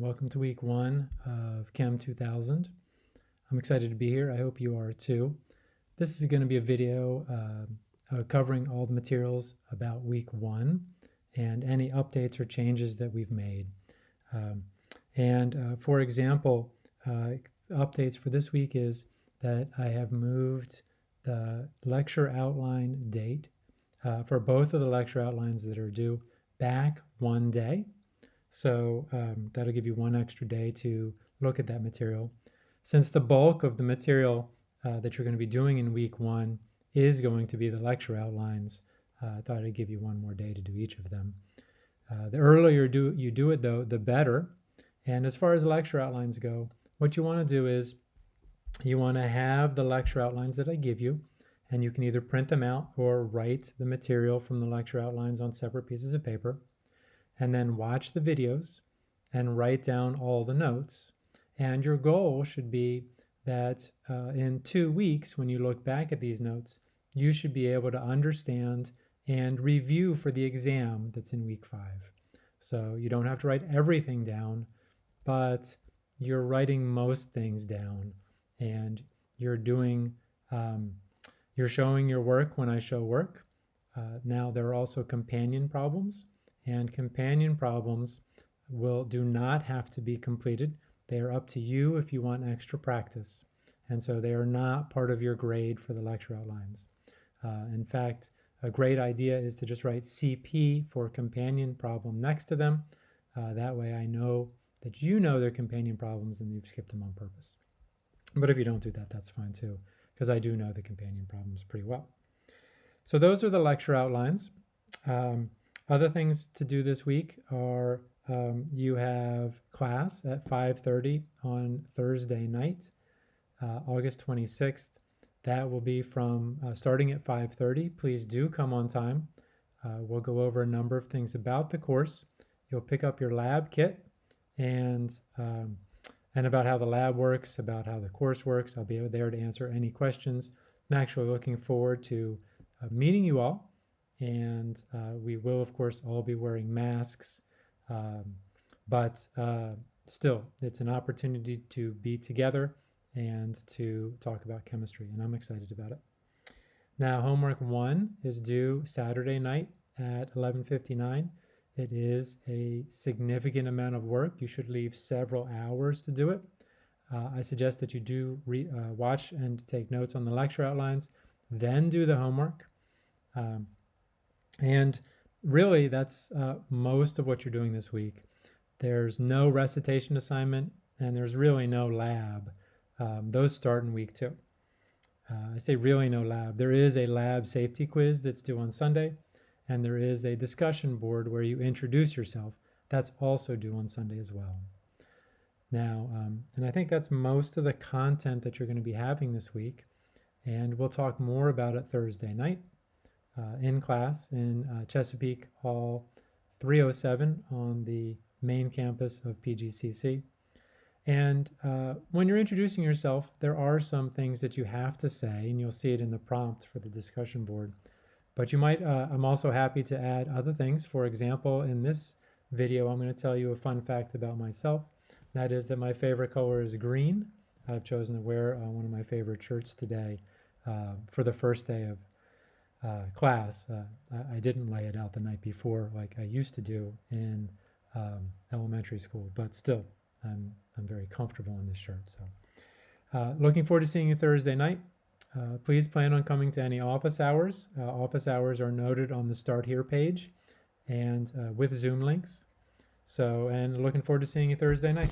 welcome to week one of Chem 2000. I'm excited to be here. I hope you are too. This is going to be a video uh, uh, covering all the materials about week one and any updates or changes that we've made. Um, and uh, for example, uh, updates for this week is that I have moved the lecture outline date uh, for both of the lecture outlines that are due back one day. So um, that'll give you one extra day to look at that material. Since the bulk of the material uh, that you're going to be doing in week one is going to be the lecture outlines, uh, I thought I'd give you one more day to do each of them. Uh, the earlier do, you do it, though, the better. And as far as lecture outlines go, what you want to do is you want to have the lecture outlines that I give you, and you can either print them out or write the material from the lecture outlines on separate pieces of paper and then watch the videos and write down all the notes. And your goal should be that uh, in two weeks, when you look back at these notes, you should be able to understand and review for the exam that's in week five. So you don't have to write everything down, but you're writing most things down and you're doing, um, you're showing your work when I show work. Uh, now there are also companion problems and companion problems will do not have to be completed. They are up to you if you want extra practice. And so they are not part of your grade for the lecture outlines. Uh, in fact, a great idea is to just write CP for companion problem next to them. Uh, that way I know that you know they're companion problems and you've skipped them on purpose. But if you don't do that, that's fine too, because I do know the companion problems pretty well. So those are the lecture outlines. Um, other things to do this week are um, you have class at 5.30 on Thursday night, uh, August 26th. That will be from uh, starting at 5.30. Please do come on time. Uh, we'll go over a number of things about the course. You'll pick up your lab kit and um, and about how the lab works, about how the course works. I'll be there to answer any questions. I'm actually looking forward to uh, meeting you all and uh, we will of course all be wearing masks um, but uh, still it's an opportunity to be together and to talk about chemistry and I'm excited about it. Now homework one is due Saturday night at 11.59. It is a significant amount of work. You should leave several hours to do it. Uh, I suggest that you do uh, watch and take notes on the lecture outlines, then do the homework. Um, and really, that's uh, most of what you're doing this week. There's no recitation assignment, and there's really no lab. Um, those start in week two. Uh, I say really no lab. There is a lab safety quiz that's due on Sunday, and there is a discussion board where you introduce yourself. That's also due on Sunday as well. Now, um, and I think that's most of the content that you're going to be having this week, and we'll talk more about it Thursday night in class in uh, Chesapeake Hall 307 on the main campus of PGCC. And uh, when you're introducing yourself, there are some things that you have to say, and you'll see it in the prompt for the discussion board. But you might, uh, I'm also happy to add other things. For example, in this video, I'm going to tell you a fun fact about myself. That is that my favorite color is green. I've chosen to wear uh, one of my favorite shirts today uh, for the first day of uh, class, uh, I, didn't lay it out the night before like I used to do in um, elementary school, but still, I'm, I'm very comfortable in this shirt. So uh, looking forward to seeing you Thursday night. Uh, please plan on coming to any office hours. Uh, office hours are noted on the Start Here page and uh, with Zoom links. So, and looking forward to seeing you Thursday night.